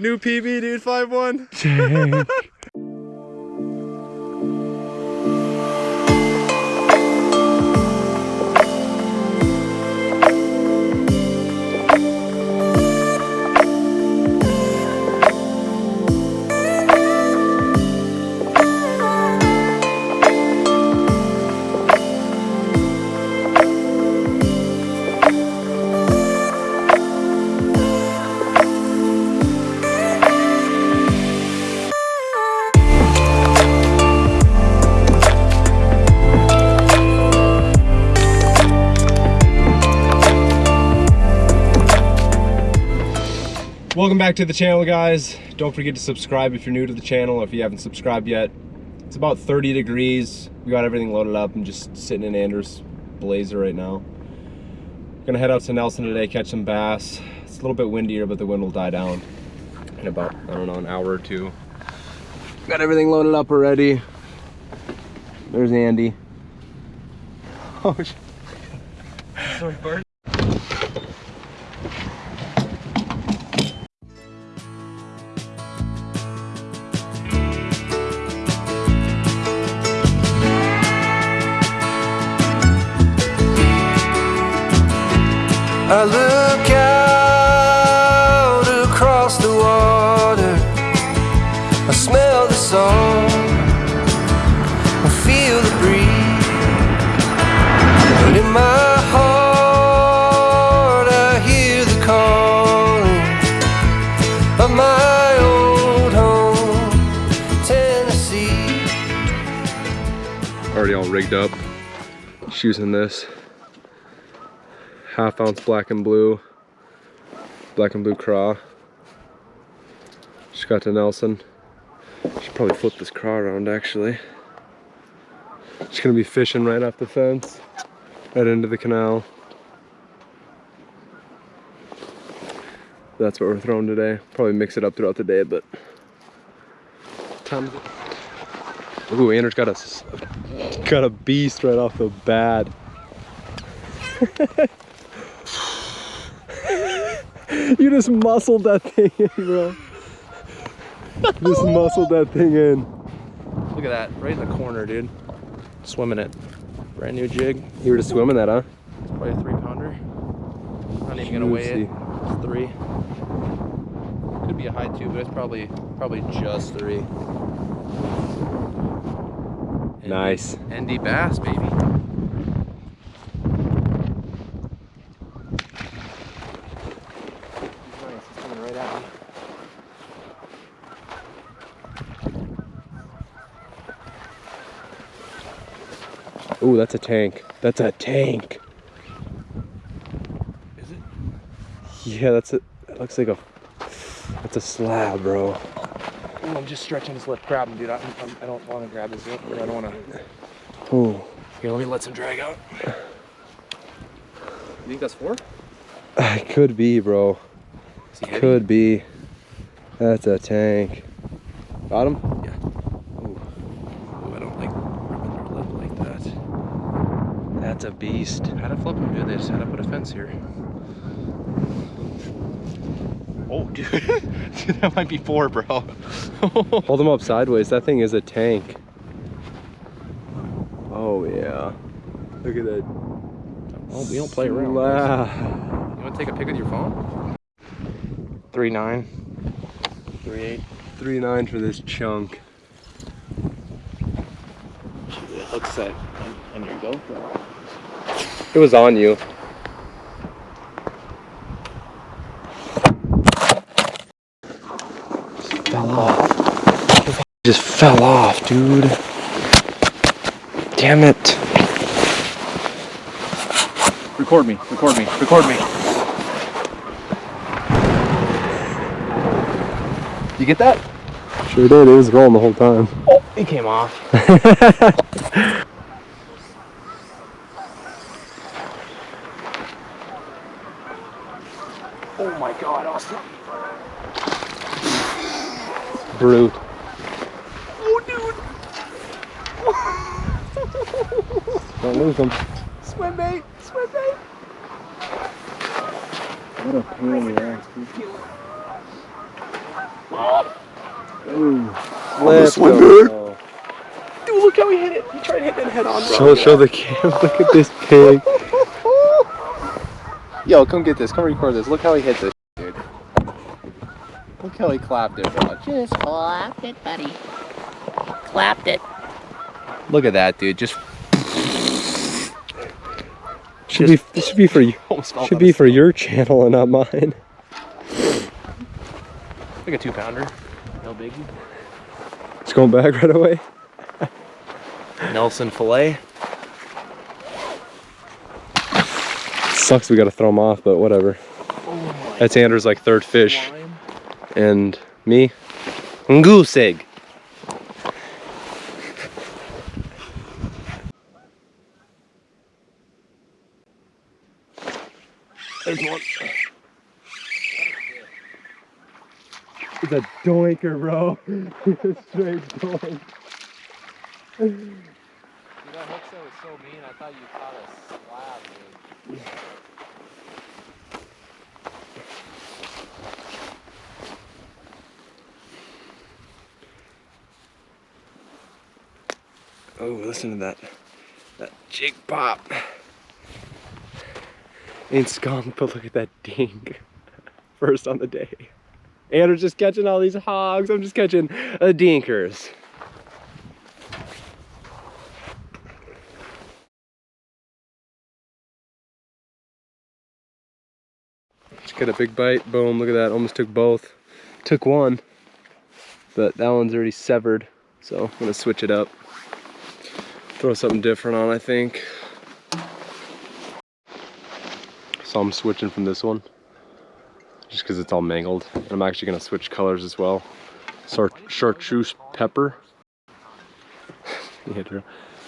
New PB, dude, 5-1. Back to the channel, guys. Don't forget to subscribe if you're new to the channel or if you haven't subscribed yet. It's about 30 degrees. We got everything loaded up. I'm just sitting in Anders Blazer right now. Gonna head out to Nelson today, catch some bass. It's a little bit windier, but the wind will die down in about, I don't know, an hour or two. Got everything loaded up already. There's Andy. Oh, shit. I look out across the water. I smell the salt. I feel the breeze. And in my heart, I hear the calling of my old home, Tennessee. already all rigged up. Just in this half ounce black and blue, black and blue craw. Just got to Nelson. Should probably flip this craw around actually. Just gonna be fishing right off the fence, right into the canal. That's what we're throwing today. Probably mix it up throughout the day, but time. Ooh, Anders got a got a beast right off the bat. you just muscled that thing in, bro. just muscled that thing in. Look at that, right in the corner, dude. Swimming it. Brand new jig. You were just swimming that, huh? It's Probably a three pounder. Not even gonna weigh it. It's three. Could be a high two, but it's probably probably just three. Nice. ND bass, baby. He's nice. He's coming right at me. Ooh, that's a tank. That's a tank. Is it? Yeah, that's a. That looks like a. That's a slab, bro. Ooh, I'm just stretching this lip. Grab him, dude. I, I'm, I don't want to grab this lip. Or I don't want to. Ooh. Here, let me let some drag out. You think that's four? It could be, bro. Is? Could be. That's a tank. Got him? Yeah. Ooh. Ooh, I don't like ripping their lip like that. That's a beast. How to flip him, dude? They just had to put a fence here. Oh, dude. dude that might be four, bro. Hold him up sideways. That thing is a tank. Oh yeah. Look at that. oh, we don't play around. Slab. You want to take a pic with your phone? Three nine. Three eight. Three nine for this chunk. It hooks that on your GoPro. It was on you. Fell off. Just fell off, dude. Damn it. Record me. Record me. Record me. You get that? Sure did. It was rolling the whole time. Oh, it came off. oh my god, Austin. Brute. Oh, dude. Don't lose them. Swim bait. Swim bait. What a pain in the ass, dude. Ooh. Let's go. Dude, look how he hit it. He tried hitting that head on, bro. Show, show the camera. Look at this pig. Yo, come get this. Come record this. Look how he hit this, dude. Look how he clapped it, bro. Just clapped it, buddy. Clapped it. Look at that, dude. Just Should be this should be for you. Should be for your channel and not mine. Like a two pounder. No biggie. It's going back right away. Nelson filet. Sucks we gotta throw him off, but whatever. That's Andrew's like third fish, Lime. and me, goose egg. There's one. It's a doinker, bro. it's a straight doink. Dude, that hook set was so mean. I thought you caught a slab, dude. Oh, listen to that. That jig pop. Ain't skunk, but look at that dink. First on the day. Andrew's just catching all these hogs. I'm just catching uh, dinkers. Got a big bite. Boom, look at that. Almost took both. Took one, but that one's already severed. So I'm gonna switch it up. Throw something different on, I think. So I'm switching from this one. Just because it's all mangled. And I'm actually gonna switch colors as well. Char chartreuse pepper. Yeah,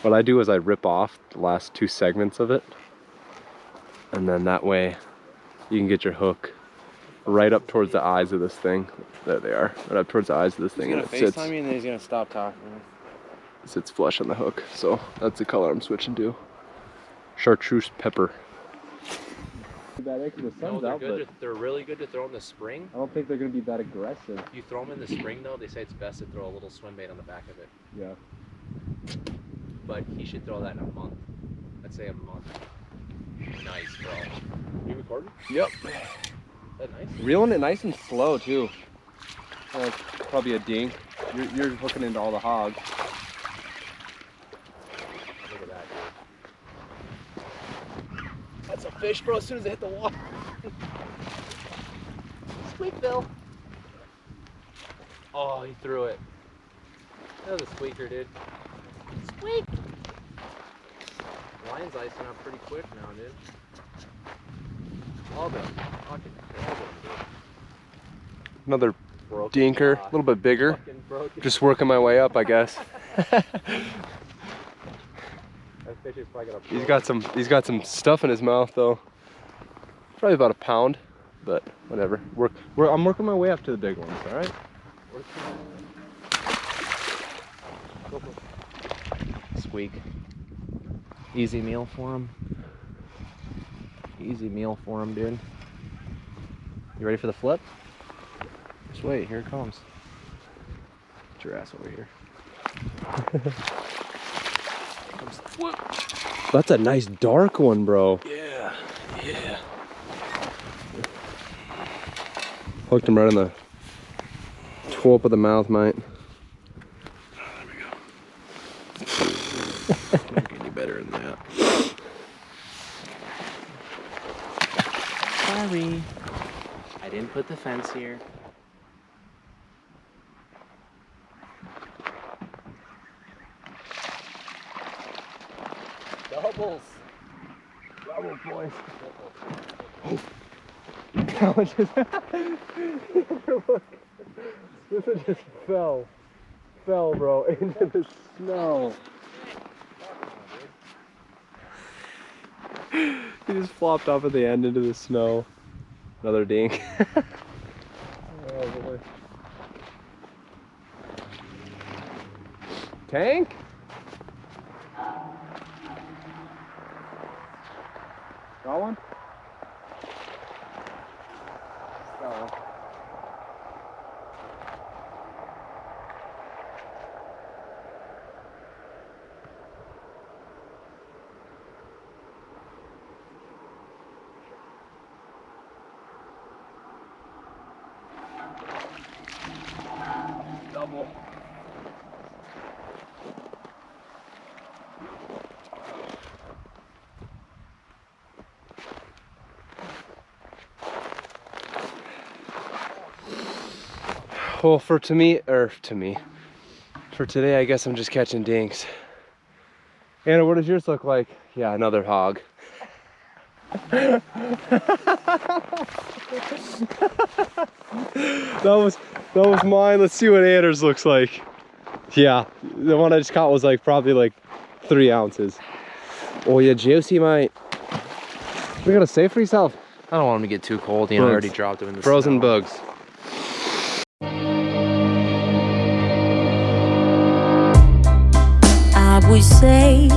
what I do is I rip off the last two segments of it. And then that way you can get your hook right up towards the eyes of this thing. There they are. Right up towards the eyes of this thing. and it sits, me and then he's gonna stop talking. sits flush on the hook. So that's the color I'm switching to. Chartreuse pepper. the No, they're good. To, they're really good to throw in the spring. I don't think they're gonna be that aggressive. You throw them in the spring though. They say it's best to throw a little swim bait on the back of it. Yeah. But he should throw that in a month. I'd say a month. Nice, bro. You recording? Yep. Is that nice? Reeling it nice and slow too. Uh, probably a dink. You're, you're hooking into all the hogs. Look at that, dude. That's a fish, bro. As soon as they hit the water. Squeak, Bill. Oh, he threw it. That was a squeaker, dude. Squeak. Lion's icing up pretty quick now, dude. All them. Fucking all them, dude. Another Broken dinker, a little bit bigger. Just working my way up, I guess. That fish is probably gonna. He's got some. He's got some stuff in his mouth though. Probably about a pound, but whatever. Work. We're, I'm working my way up to the big ones. All right. Squeak. Easy meal for him. Easy meal for him, dude. You ready for the flip? Just wait, here it comes. Get your ass over here. comes flip. That's a nice dark one, bro. Yeah, yeah. Hooked him right in the twelve of the mouth, mate. The fence here. Doubles. Double boys. That one just. Look. This one just fell. Fell, bro, into the snow. He just flopped off at the end into the snow. Another dink. oh boy. Tank? Got one? Well, for to me, or to me, for today, I guess I'm just catching dinks. Anna, what does yours look like? Yeah, another hog. that was that was mine. Let's see what Anders looks like. Yeah, the one I just caught was like probably like three ounces. Oh yeah, Josie might. We gotta save for yourself. I don't want him to get too cold. You know, I already dropped him in the Frozen snow. bugs. Would say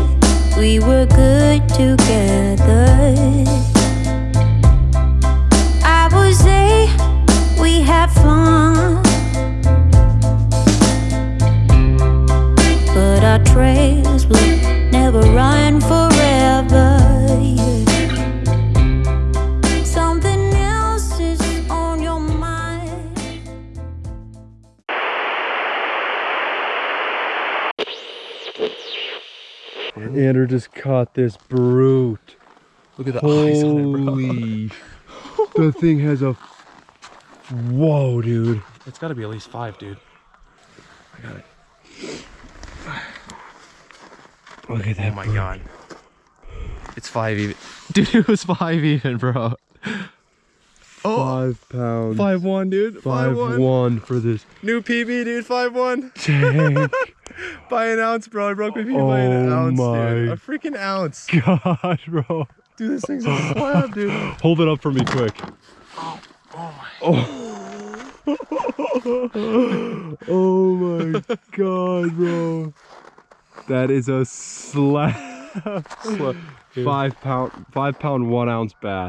we were good together. I would say we had fun. But our trails will just caught this brute. Look at the Holy. the thing has a. Whoa, dude. It's got to be at least five, dude. I got it. Look at that. Oh my god. It's five even. Dude, it was five even, bro. Five pounds. Five one, dude. Five one for this New PB, dude. Five one. tank. By an ounce, bro. I broke my PB by an Oh ounce, my. dude. A freaking ounce. God, bro. Dude, this thing's a slab, dude. Hold it up for me quick. Oh. oh my oh god, bro. That is a slab. Sla- Five pound, five pound, one ounce bass.